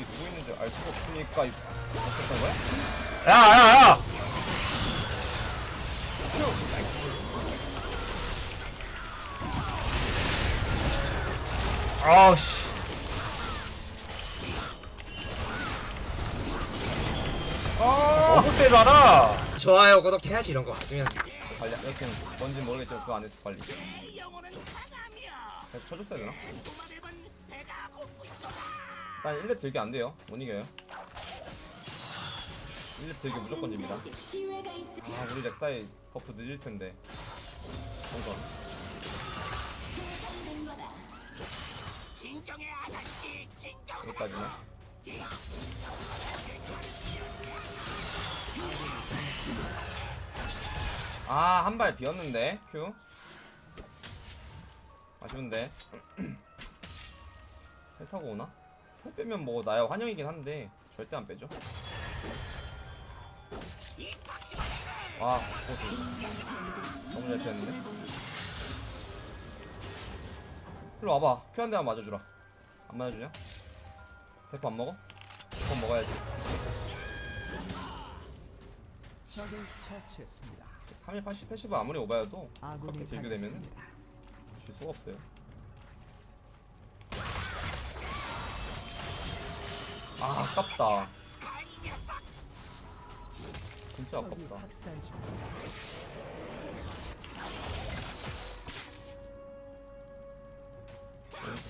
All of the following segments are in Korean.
이 누구 있는지 알 수가 없으니까 이- 어떻게 거야? 야야야! 아우씨. 너무 세잖아. 좋아요 구독해야지 이런 거 왔으면. 관리 여튼 뭔지 모르겠지만 그거 안 했어 빨리. 계속 쳐줬어야 되나? 일단 1렙 들기 안 돼요. 못 이겨요. 1렙 들기 무조건 집니다. 아 우리 렉사이 buff 늦을 텐데. 우선 여기까지네. 아한 발 비었는데. Q. 아쉬운데. 텔 타고 오나? 텔 빼면 뭐 나야 환영이긴 한데 절대 안 빼죠 와 고수 너무 잘 피했는데 일로 와봐 Q 한 대만 맞아주라 안 맞아주냐? 대포 안 먹어? 대포 먹어야지 적을 처치했습니다. 3일 80, 80은 아무리 오바여도 그렇게 딜교 되면 당했습니다. 질 수가 없어요 아 아깝다. 진짜 아깝다.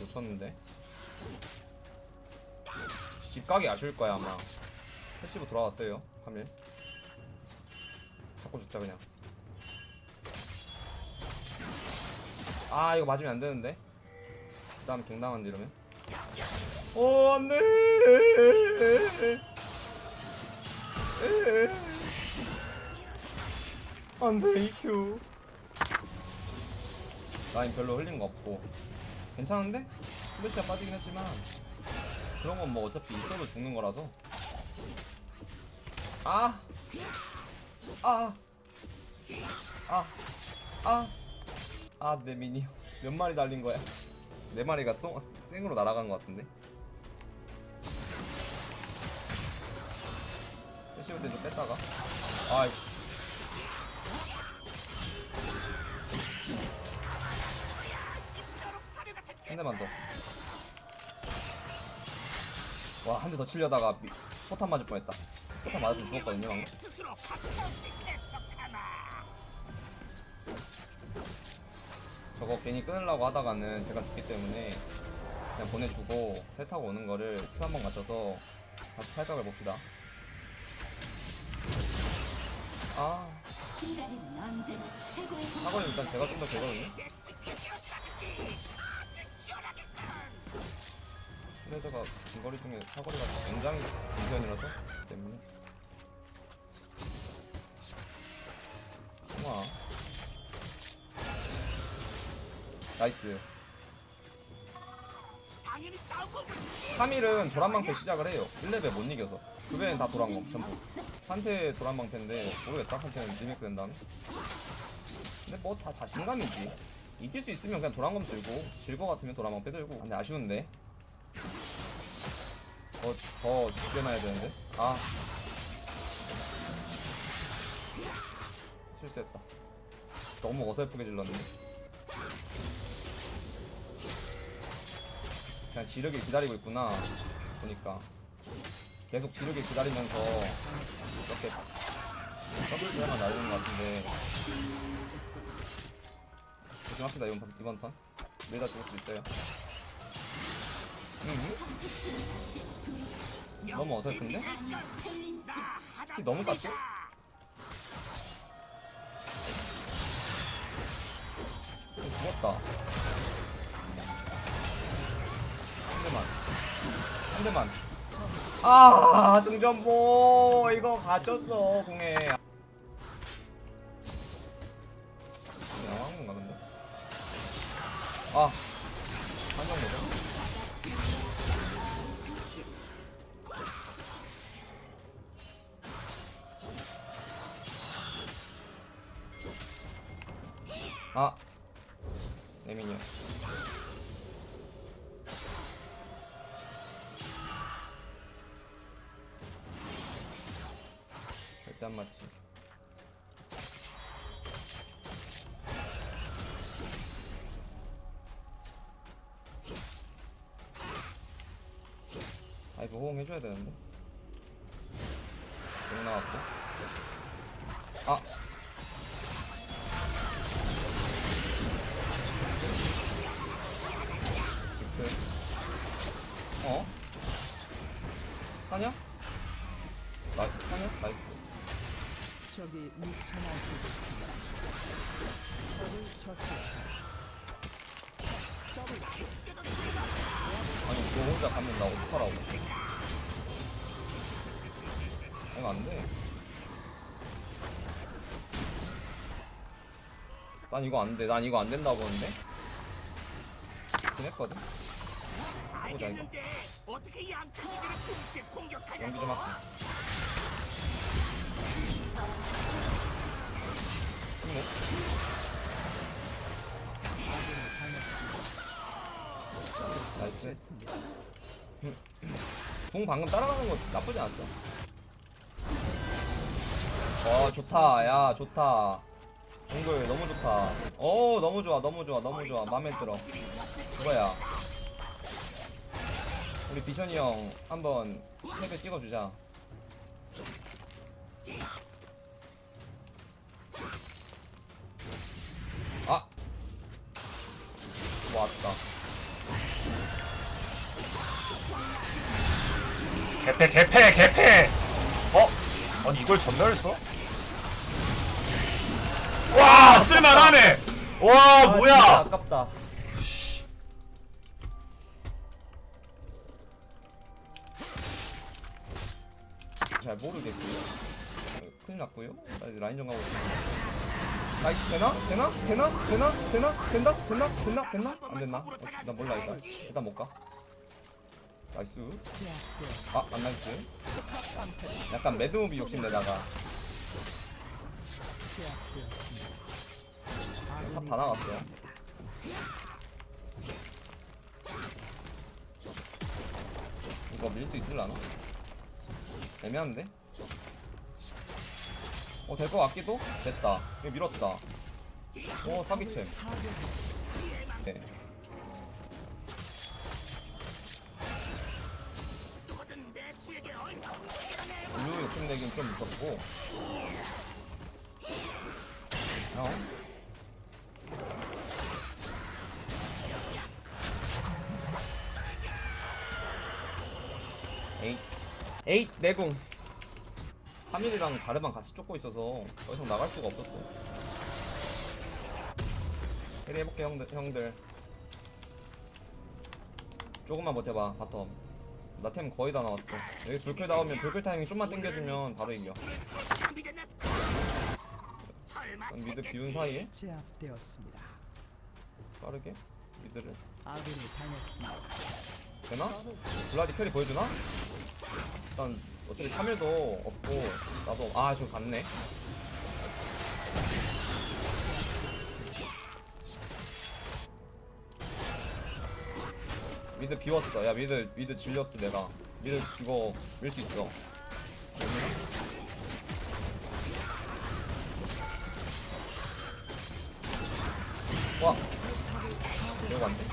놓쳤는데? 집 가기 아쉬울 거야 아마. passive 돌아왔어요 3일 자꾸 죽자 그냥. 아 이거 맞으면 안 되는데? 그 다음 갱당한데 이러면 오 안돼 안돼 EQ 라인 별로 흘린 거 없고 괜찮은데? 플래시가 빠지긴 했지만 그런 건 뭐 어차피 있어도 죽는 거라서 아! 아! 아! 아! 아, 내 minion 몇 마리 달린 거야? 네 마리가 송, 생으로 날아간 것 같은데? passive 때좀 뺐다가 아이씨 한 대만 더. 와, 한 대 더 치려다가 미, 포탄 맞을 뻔했다. 포탄 맞았으면 죽었거든요, 방금. 저거 괜히 끊으려고 하다가는 제가 죽기 때문에 그냥 보내주고 텔 타고 오는 거를 큐 한번 맞춰서 다시 살짝을 봅시다. 아, 사거리 일단 제가 좀더 되거든요. 스레드가 중거리 중에 사거리가 굉장히 긴 편이라서 때문에. 우와. nice. 카밀은 도란방패 시작을 해요. 1레벨 못 이겨서. 그 외엔 다 도란검 전부 한테 도란방패인데 모르겠다 한테는 리메이크 된 다음에 근데 뭐 다 자신감이지 이길 수 있으면 그냥 도란검 들고 질거 같으면 도란방패 들고 근데 아쉬운데 더, 더 죽여놔야 되는데. 아. 실수했다. 너무 어설프게 질렀네. 그냥 지르길 기다리고 있구나. 보니까. 계속 지르길 기다리면서 이렇게 더블 하나 날리는 것 같은데. 조심합시다, 이번, 판- 이번 턴. 매다 죽을 수 있어요. 응? 너무 어설픈데? 키 너무 깠죠? 죽었다 한 대만 한 대만 아 승전보. 이거 가졌어 공에. 양한 건가 근데. 아 한정 뭐죠? 아 에미니어 맞지. 아 이거 호응 해줘야 되는데? 용 나왔고. 아 적이 미쳐나고 있습니다. 적을 처치했습니다. 아니 너 혼자 가면 나 어떡하라고. 이거 안돼. 난 이거 안돼. 난 이거 안 된다고 하는데? 보자 이거. 어떻게 양천이들을 동시에 공격하냐? 연기 좀 할게 처치했습니다. 공 방금 따라가는 거 나쁘지 않았어. 와 좋다 야 좋다. 동글 너무 좋다. 어 너무 좋아 너무 좋아 너무 좋아 마음에 들어. 그거야. 우리 비션이 형 한번 세배 찍어주자. 아 왔다. 개패 개패 개패 어? 아니 이걸 전멸을 써? 와 쓸만하네 와 아, 뭐야 아깝다. 잘 모르겠고요. 어, 큰일 났고요. 라인 좀 가고 이거 되나? 되나? 되나? 되나? 되나? 된다? 됐나? 됐나? 됐나? 안 됐나? 어, 나 몰라 일단. 일단 못 가. nice. 아, 안 nice. 약간 mad movie 욕심내다가 제압되었습니다. top 다 나갔어요. 이거 밀 수 있을라나? 애매한데? 어, 될 것 같기도? 됐다. 이거 밀었다. 오, 사기챔. 네. 내긴 좀 무섭고. 어? 에잇. 에잇 내공. 카밀이랑 자르반 같이 쫓고 있어서 더 이상 나갈 수가 없었어. carry 해볼게 형들, 형들. 조금만 버텨봐 bottom 나 템 거의 다 나왔어 여기 블클 나오면 블클 타이밍 좀만 당겨주면 바로 이겨 그럼 mid 비운 사이에 제압되었습니다. 빠르게 mid를 아군이 당했습니다. 되나? 블라디 carry 보여주나? 일단 어차피 카밀도 없고 나도 아저 갔네 mid 비웠어. 야 mid mid 지렸어 내가. mid 이거 밀 수 있어. 와. 이거 안돼.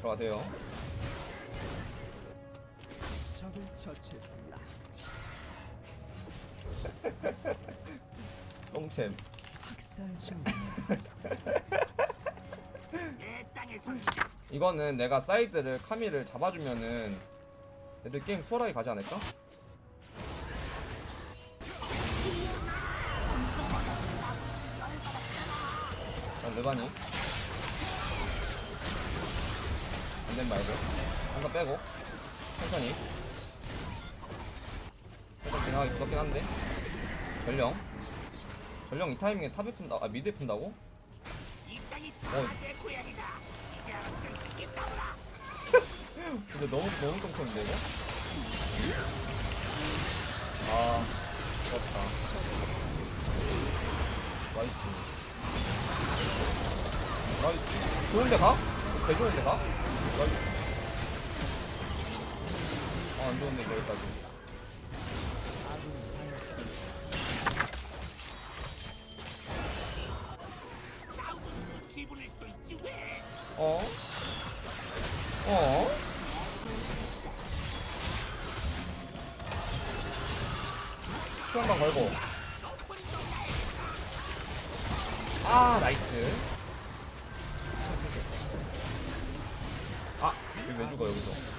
들어가세요 적을 처치했습니다. 똥챔 학살 땅에서 이거는 내가 사이드를 카밀을 잡아주면은 애들 게임 수월하게 가지 않을까? 자르반이 안된 말고. 한번 빼고. 천천히 살짝 지나가기 무섭긴 한데 전령 전령 이 타이밍에 top에 푼다 아 mid에 푼다고? 어. 근데 너무 너무 똥쳤는데 이거? 아, 좋다. nice nice 좋은데 가? 개 좋은데 가? nice 아안 좋은데 여기까지 수영방 걸고. 아 나이스. 아 여기 왜 죽어 여기서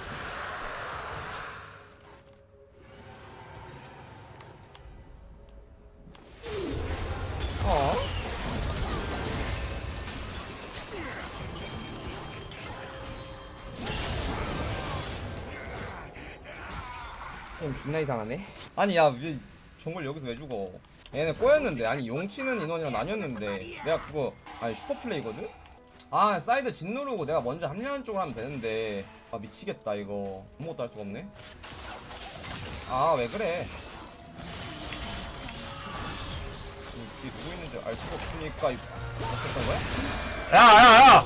게임 존나 이상하네. 아니 야, 왜 정글 여기서 왜 죽어? 얘네 꼬였는데 아니 용치는 인원이랑 나뉘었는데 내가 그거 아니 슈퍼 플레이거든? 아 사이드 진 누르고 내가 먼저 합류하는 쪽으로 하면 되는데 아 미치겠다 이거 아무것도 할 수가 없네. 아 왜 그래? 이 뒤에 누구 있는지 알 수가 없으니까 이- 어쨌던 거야? 야야야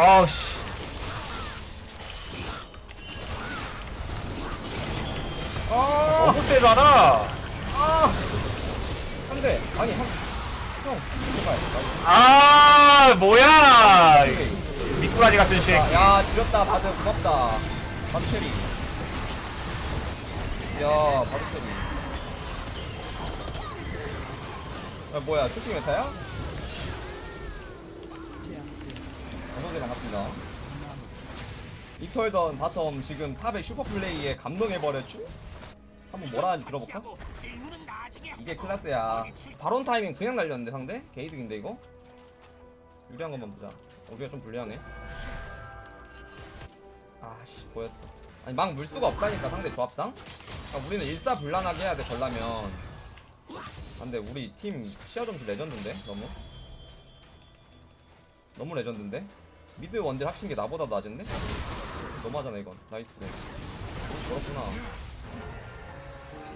아우씨. 아, 너무 세잖아. 아, 한 대. 아니 한, 형, 제발. 아 뭐야. 미꾸라지 같은 새끼 야, 야 지렸다. 바드 고맙다. 바드 carry. 야 바드 carry. 야 뭐야? 초식 meta야? 어서오세요 반갑습니다 이털던 bottom 지금 top의 슈퍼플레이에 감동해버렸죠? 한번 뭐라 하는지 들어볼까? 이게. 클라스야 바론 타이밍 그냥 날렸는데 상대? 게이득인데 이거? 유리한 것만 보자 우리가 좀 불리하네 아씨 보였어 아니 막 물 수가 없다니까 상대 조합상 그러니까 우리는 일사불란하게 해야 돼 걸라면 안돼 우리 팀 시야 점수 레전드인데 너무 너무 레전드인데 mid 원딜 합친 게 나보다 낮은데? 너무하잖아 이건. nice. 그렇구나.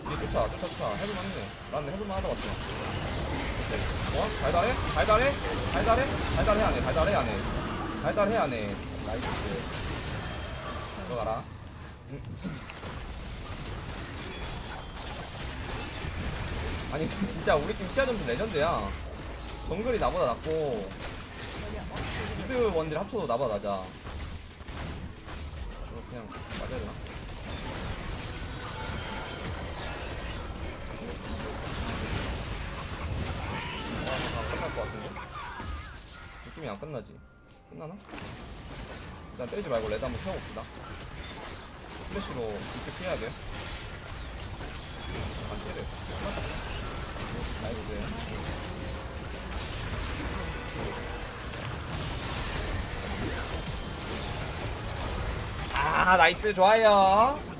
이제 쫓아 쫓아 쫓아 해볼만해. 난 해볼만 하다 왔어. 어? 달달해? 달달해? 달달해? 달달해 안해. 달달해 안해. 달달해 안해. nice. 들어가라. 응. 아니 진짜 우리 팀 시야 점수 레전드야. 정글이 나보다 낮고 mid 원딜 나보다 낮아 이거 그냥 맞아야 되나? 아, 아, 끝날 것 같은데? 느낌이 안 끝나지? 끝나나? 일단 때리지 말고 red 한번 세워봅시다 플래시로 이렇게 피해야 돼. 안 때려. 나이스. 아, 나이스. 좋아요.